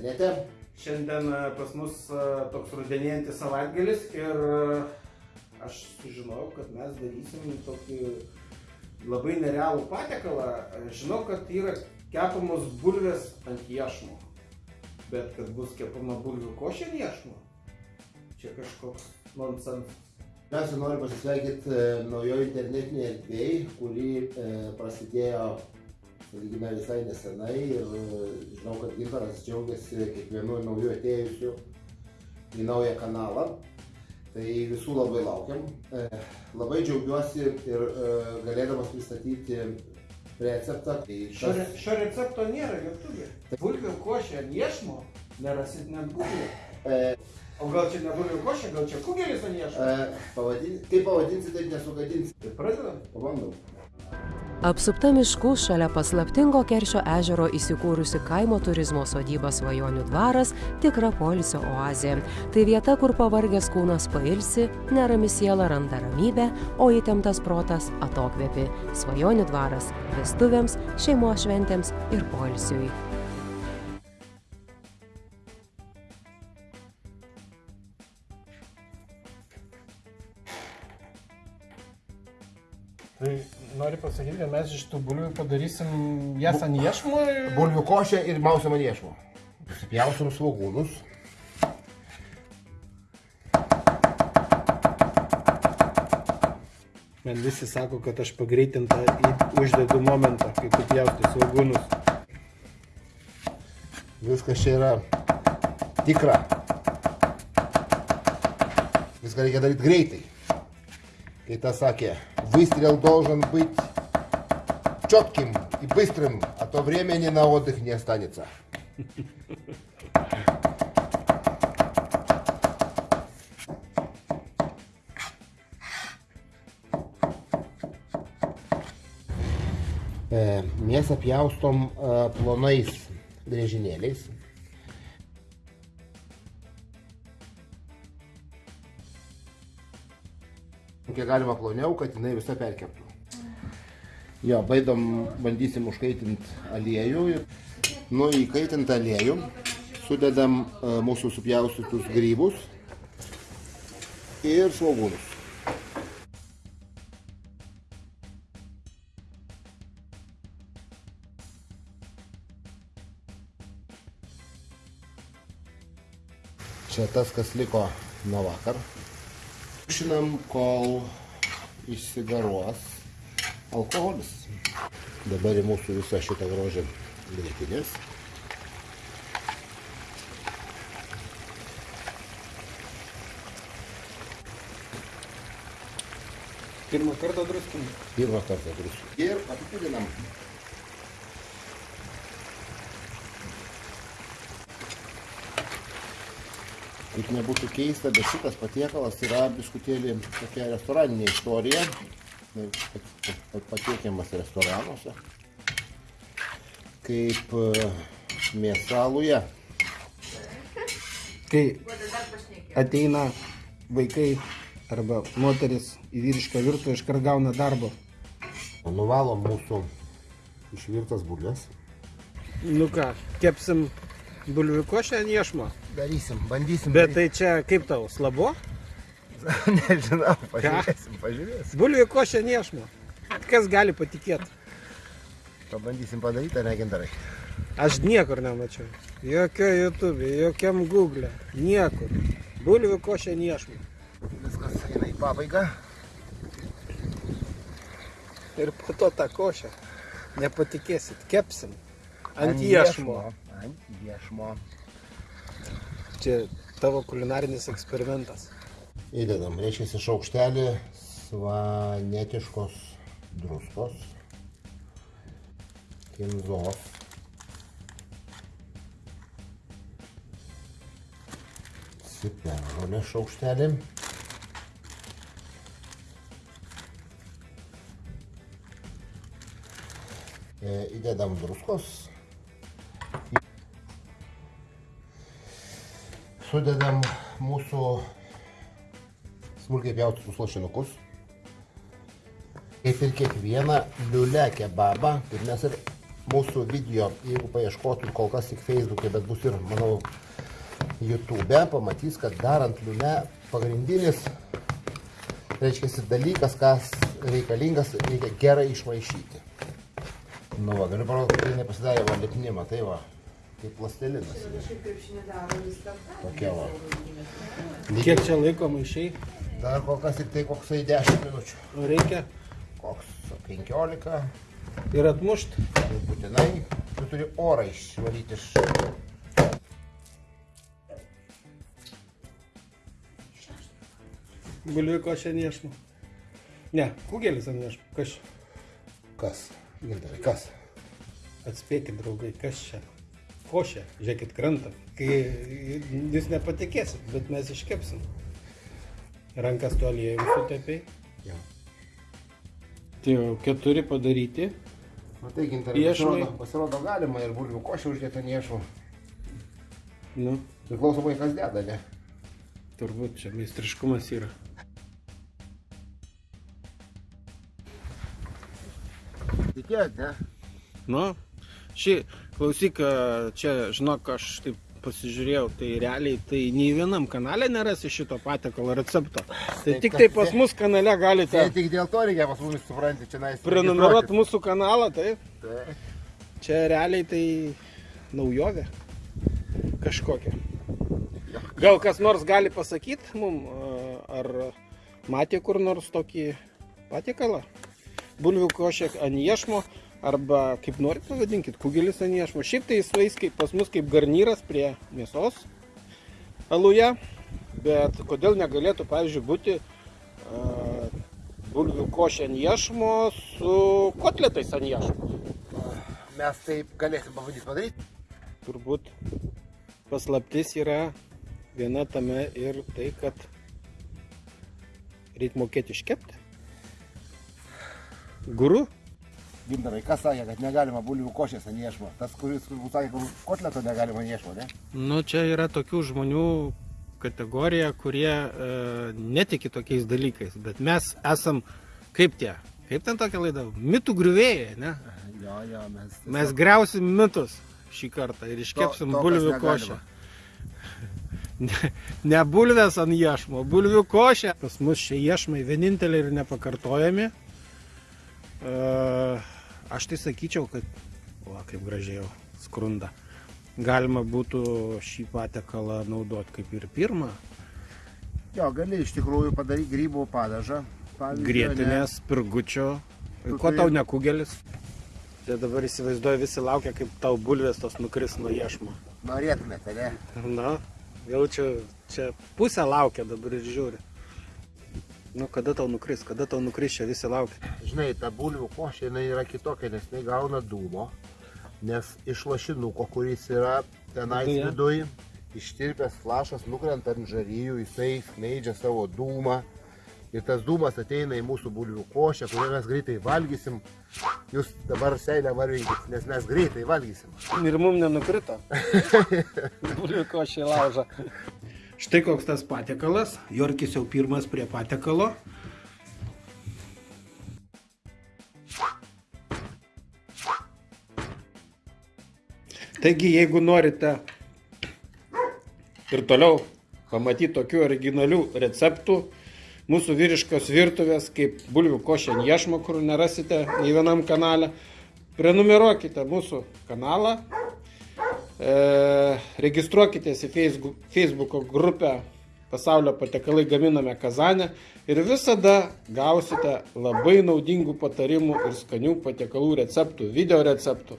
internete. Šiandien e, pas mus e, toks rudenėjantis savaitgalis ir e, aš sužinojau, kad mes darysim tokį labai nerealų patiekalą. Žinau, kad yra kepamos bulvės ant iešmo, bet kad bus kepama bulvių košė ant iešmo, čia kažkoks nonsensas. Mes noriu pasisveikinti naujoje internetinėje erdvėje, kuri prasidėjo, sakykime, visai nesenai ir e, žinau, kad Gintaras džiaugiasi kiekvienu nauju atėjusiu į naują kanalą. Tai visų labai laukiam. E, labai džiaugiuosi ir e, galėdamas pristatyti receptą. Tai Šio, tas- šio recepto nėra YouTube. Bulvių košė ant iešmo nerasit net Google. O gal čia ne bulvių košė, gal čia kugelis ant iešmo? e, pavadin, kaip pavadinsi, taip nesugadinsi. Tai pradedam. Pabandom. Apsupta miškų šalia paslaptingo Keršio ežero įsikūrusi kaimo turizmo sodyba Svajonių dvaras tikra polisio oazė. Tai vieta, kur pavargęs kūnas pailsi, nerami siela randa ramybę, o įtemptas protas atokvėpi. Svajonių dvaras - vestuvėms, šeimos šventėms ir polisiui. Tai nori pasakyti, kad mes iš tų bulvių padarysim jas ant iešmo ir... Bulvių košė ir mausio maniešmo. Susipjausim svogūnus. Man visi sako, kad aš pagreitintą uždedu momentą, kai tu pjausti svogūnus. Viskas čia yra tikra. Viską reikia daryti greitai. Kai tas sakė, выстрел должен быть четким и быстрым, а то времени на отдых не останется. E, Mėsą pjaustom e, plonais grėžinėliais. Kiek galima ploniau, kad jinai visa perkeptų. Jo, baidom, bandysim užkaitinti aliejų. Nu, įkaitintą aliejų sudedam e, mūsų supjaustytus grybus ir svogūnus. Čia tas, kas liko nuo vakar. Žinam, kol išsigaruos alkoholis. Dabar į mūsų visą šitą grožį grėtinės. Pirmą kartą druskim. Pirmą kartą druskų. Ir apipildinam. Kaip nebūtų keista, bet šitas patiekalas yra biskutėlį tokia restoraninė istorija. Pat- pat- Patiekiamas restoranuose. Kaip e, mėsa aluje. Kai ateina vaikai arba moteris į vyrišką virtuvę, iškart gauna darbo. Nuvalom mūsų išvirtas bulves. Nu ką, kepsim bulvių košę ant iešmo. Darysim, bandysim. Bet tai čia kaip tau, slabo? Nežinau, pažiūrėsim, pažiūrėsim. Bulvių košę ant iešmo. Kas gali patikėti? Pabandysim padaryti, ar ne gintarai? Aš niekur nemačiau. Jokio YouTube, jokiam Google. Niekur. Bulvių košė niešmų. Viskas eina į pabaigą. Ir po to tą košę. Nepatikėsit, kepsim. Ant iešmo. Ant iešmo. Čia tavo kulinarinis eksperimentas. Įdedam, reiškia šaukštelį svanetiškos druskos, kinzos, ciperžolės šaukštelį, E, įdedam druskos, sudedam mūsų smulkiai pjaustytus lašinukus. Kaip ir kiekvieną liulę kebabą, taip mes ir mūsų video, jeigu paieškotų kol kas tik Facebook'e, bet bus ir, manau, YouTube'e, pamatys, kad darant liūne pagrindinis, reiškia, dalykas, kas reikalingas, reikia gerai išmaišyti. Nu, va, galiu parodyti, kad tai nepasidarė va lipnimą, tai va, kaip plastelinas. Tokia va. Kiek čia laiko maišiai? Dar kol kas tik tai koksai 10 minučių. O reikia Koks 15, ir atmušt. tai būtinai tu turi orą išvalyti iš... Bulviko čia niešmo. Ne, kugelis ant niešmo. Kas čia? Kas? Gintarai, kas? Atspėkit, draugai, kas čia? Košė, žiūrėkit, kranta. Kai jūs nepatikėsit, bet mes iškepsim. Rankas tu aliejum sutepiai. Jo. Tai jau keturi padaryti. Matai, gintarai, pasirodo, pasirodo galima ir bulvių košę uždėti ant iešmų. Nu, Priklausomai kas deda, ne? turbūt čia meistriškumas yra. Tikėjot, ne? Nu, šį, klausyk, čia, žinok, aš taip pasižiūrėjau, tai realiai tai nei vienam kanale nerasi šito patiekalo recepto. Tai Taip, tik tai pas mus kanale galite Tai tik dėl to reikia pas mumis supranti, čia nais. prenumeruoti mūsų kanalą, taip. Tai. Čia realiai tai naujovė kažkokia. Gal kas nors gali pasakyti mum, ar matė kur nors tokį patiekalą? Bulvių košė ant iešmo, arba kaip norit pavadinkit, kugelis ant iešmo. Šiaip tai jis vais kaip pas mus kaip garnyras prie mėsos aluje, bet kodėl negalėtų, pavyzdžiui, būti a, bulvių košė ant iešmo su kotletais ant iešmo. Mes taip galėsim pabandyti padaryti. turbūt paslaptis yra viena tame ir tai, kad reikia mokėti iškepti. Guru? Gintarai, kas sakė, kad negalima bulvių košės ant iešmo? Tas, kuris turbūt sakė, kad kotleto negalima ant iešmo, ne? Nu, čia yra tokių žmonių kategorija, kurie e, netiki tokiais dalykais, bet mes esam kaip tie, kaip ten tokia laida, mitų griuvėjai, ne? Jo, jo, mes. Mes greusim mitus šį kartą ir iškepsim To- to, bulvių košę. Ne, ne bulvės ant iešmo, bulvių košė. Pas mus šie iešmai vieninteliai ir nepakartojami. E, aš tai sakyčiau, kad, o kaip gražiai jau skrunda, galima būtų šį patiekalą naudoti kaip ir pirmą. Jo, gali iš tikrųjų padaryti grybų padažą. Grietinės, pirgučio. Tu Ko turi- tau ne kugelis? Tai dabar įsivaizduoju, visi laukia, kaip tau bulvės tos nukris nuo iešmo. ne? Norėtumėte, ne? Na, jau čia, čia pusę laukia dabar ir žiūri. Nu, kada tau nukris, kada tau nukris, čia visi laukia. Žinai, ta bulvių košė jinai yra kitokia, nes jinai gauna dūmo. Nes iš lašinuko, kuris yra tenais viduje, ištirpęs flašas nukrenta ant žaryjų, jisai skleidžia savo dūmą. Ir tas dūmas ateina į mūsų bulvių košę, kurią mes greitai valgysim. Jūs dabar seilę varvinkit, nes mes greitai valgysim. Ir mum nenukrito. Bulvių košė lauža. Štai koks tas patiekalas. Jorkis jau pirmas prie patiekalo. Taigi, jeigu norite ir toliau pamatyti tokių originalių receptų, mūsų vyriškos virtuvės, kaip bulvių košė ant iešmo, kur nerasite nei vienam kanale, prenumeruokite mūsų kanalą, registruokitės į Facebook, grupę Pasaulio patekalai gaminame Kazanę ir visada gausite labai naudingų patarimų ir skanių patiekalų receptų, video receptų.